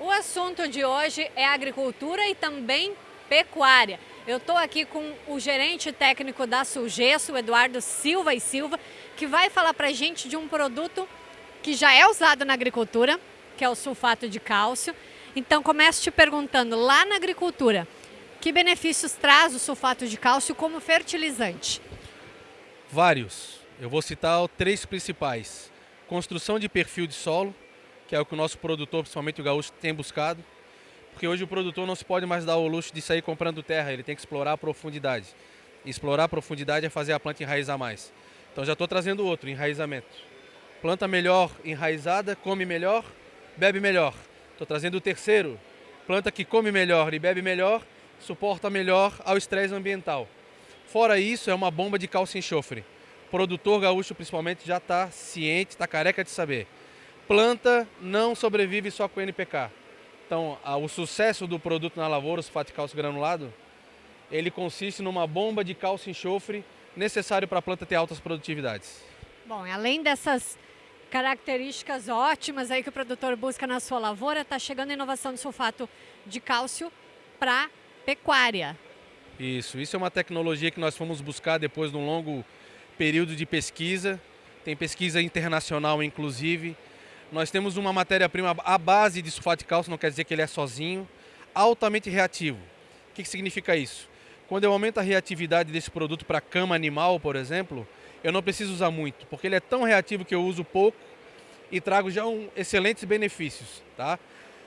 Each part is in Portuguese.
O assunto de hoje é agricultura e também pecuária. Eu estou aqui com o gerente técnico da Sulgesso, Eduardo Silva e Silva, que vai falar para a gente de um produto que já é usado na agricultura, que é o sulfato de cálcio. Então começo te perguntando, lá na agricultura, que benefícios traz o sulfato de cálcio como fertilizante? Vários. Eu vou citar três principais. Construção de perfil de solo, que é o que o nosso produtor, principalmente o gaúcho, tem buscado. Porque hoje o produtor não se pode mais dar o luxo de sair comprando terra, ele tem que explorar a profundidade. E explorar a profundidade é fazer a planta enraizar mais. Então já estou trazendo outro, enraizamento. Planta melhor enraizada, come melhor, bebe melhor. Estou trazendo o terceiro, planta que come melhor e bebe melhor, suporta melhor ao estresse ambiental. Fora isso, é uma bomba de cálcio e enxofre. O produtor gaúcho, principalmente, já está ciente, está careca de saber planta não sobrevive só com NPK. Então, o sucesso do produto na lavoura, o sulfato de cálcio granulado, ele consiste numa bomba de cálcio e enxofre necessário para a planta ter altas produtividades. Bom, além dessas características ótimas aí que o produtor busca na sua lavoura, está chegando a inovação do sulfato de cálcio para pecuária. Isso, isso é uma tecnologia que nós fomos buscar depois de um longo período de pesquisa. Tem pesquisa internacional, inclusive, nós temos uma matéria-prima à base de sulfato de cálcio, não quer dizer que ele é sozinho, altamente reativo. O que, significa isso? Quando eu aumento a reatividade desse produto para cama animal, por exemplo, eu não preciso usar muito, porque ele é tão reativo que eu uso pouco e trago já um, excelentes benefícios. Tá?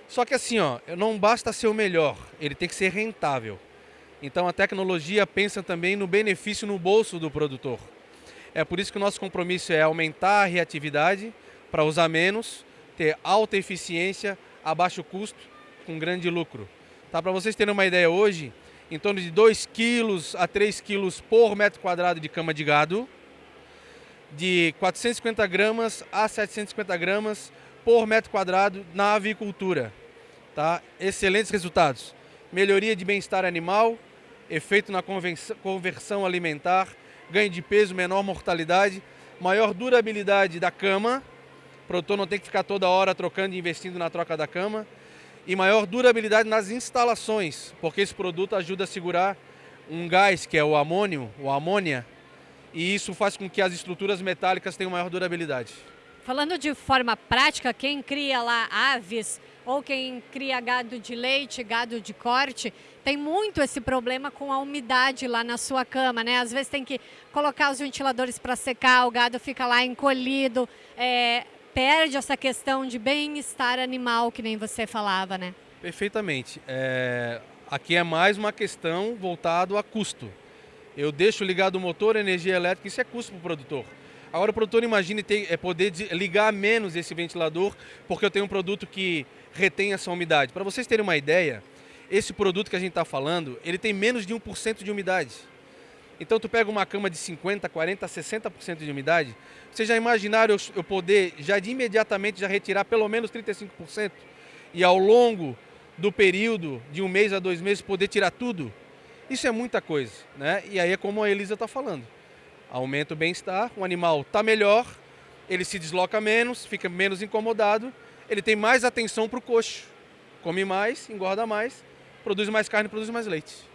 Só que assim, ó, não basta ser o melhor, ele tem que ser rentável. Então a tecnologia pensa também no benefício no bolso do produtor. É por isso que o nosso compromisso é aumentar a reatividade, para usar menos, ter alta eficiência, a baixo custo, com grande lucro. Tá? Para vocês terem uma ideia hoje, em torno de 2 quilos a 3 quilos por metro quadrado de cama de gado, de 450 gramas a 750 gramas por metro quadrado na avicultura. Tá? Excelentes resultados. Melhoria de bem-estar animal, efeito na conversão alimentar, ganho de peso, menor mortalidade, maior durabilidade da cama, produtor não tem que ficar toda hora trocando e investindo na troca da cama. E maior durabilidade nas instalações, porque esse produto ajuda a segurar um gás, que é o amônio, o amônia, e isso faz com que as estruturas metálicas tenham maior durabilidade. Falando de forma prática, quem cria lá aves ou quem cria gado de leite, gado de corte, tem muito esse problema com a umidade lá na sua cama, né? Às vezes tem que colocar os ventiladores para secar, o gado fica lá encolhido. É, perde essa questão de bem-estar animal, que nem você falava, né? Perfeitamente. É, aqui é mais uma questão voltada a custo. Eu deixo ligado o motor, energia elétrica, isso é custo para o produtor. Agora o produtor imagine ter, é poder ligar menos esse ventilador, porque eu tenho um produto que retém essa umidade. Para vocês terem uma ideia, esse produto que a gente está falando, ele tem menos de 1% de umidade. Então tu pega uma cama de 50, 40, 60% de umidade, vocês já imaginaram eu, eu poder já de imediatamente já retirar pelo menos 35% e ao longo do período de um mês a dois meses poder tirar tudo? Isso é muita coisa, né? E aí é como a Elisa está falando. Aumenta o bem-estar, o animal está melhor, ele se desloca menos, fica menos incomodado, ele tem mais atenção para o coxo, come mais, engorda mais, produz mais carne, produz mais leite.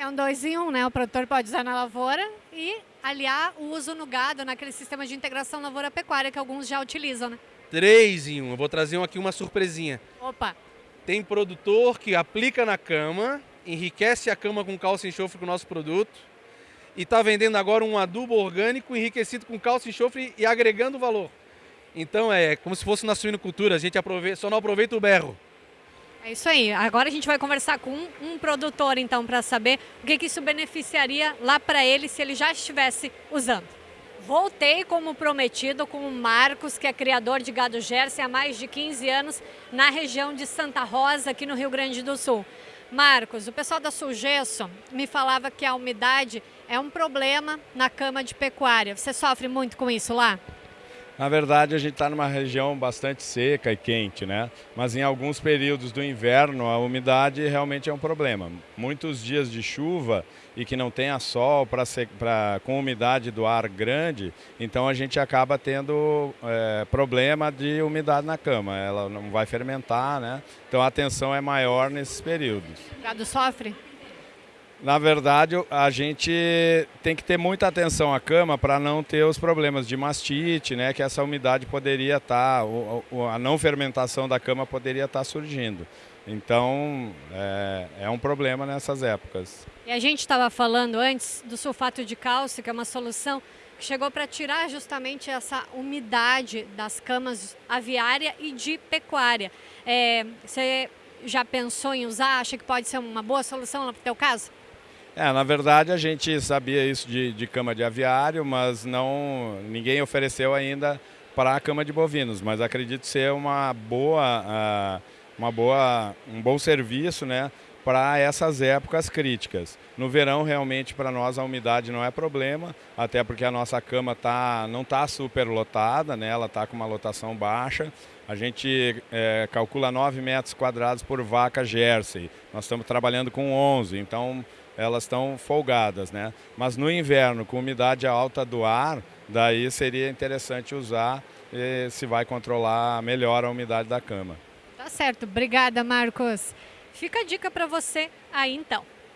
É um dois em um, né? O produtor pode usar na lavoura e aliar o uso no gado, naquele sistema de integração lavoura-pecuária que alguns já utilizam, né? Três em um. Eu vou trazer aqui uma surpresinha. Opa! Tem produtor que aplica na cama, enriquece a cama com cálcio e enxofre com o nosso produto e está vendendo agora um adubo orgânico enriquecido com cálcio e enxofre e agregando valor. Então é como se fosse na suinocultura, a gente aproveita, só não aproveita o berro. É isso aí. Agora a gente vai conversar com um, um produtor, então, para saber o que, que isso beneficiaria lá para ele se ele já estivesse usando. Voltei, como prometido, com o Marcos, que é criador de gado Jersey há mais de 15 anos na região de Santa Rosa, aqui no Rio Grande do Sul. Marcos, o pessoal da Sulgesso me falava que a umidade é um problema na cama de pecuária. Você sofre muito com isso lá? Na verdade, a gente está numa região bastante seca e quente, né? Mas em alguns períodos do inverno, a umidade realmente é um problema. Muitos dias de chuva e que não tenha sol pra, pra, com umidade do ar grande, então a gente acaba tendo é, problema de umidade na cama. Ela não vai fermentar, né? Então a tensão é maior nesses períodos. O gado sofre? Na verdade, a gente tem que ter muita atenção à cama para não ter os problemas de mastite, né? Que essa umidade poderia estar, tá, a não fermentação da cama poderia estar tá surgindo. Então, é, é, um problema nessas épocas. E a gente estava falando antes do sulfato de cálcio, que é uma solução que chegou para tirar justamente essa umidade das camas aviária e de pecuária. É, você já pensou em usar? Acha que pode ser uma boa solução no teu caso? É, na verdade a gente sabia isso de, de cama de aviário, mas não ninguém ofereceu ainda para a cama de bovinos, mas acredito ser uma boa, uh, uma boa, um bom serviço, né, para essas épocas críticas. No verão, realmente, para nós a umidade não é problema, até porque a nossa cama tá, não está super lotada, né? ela está com uma lotação baixa. A gente é, calcula 9 metros quadrados por vaca Jersey. Nós estamos trabalhando com 11, então elas estão folgadas, né? Mas no inverno, com umidade alta do ar, daí seria interessante usar se vai controlar melhor a umidade da cama. Tá certo. Obrigada, Marcos. Fica a dica para você aí então.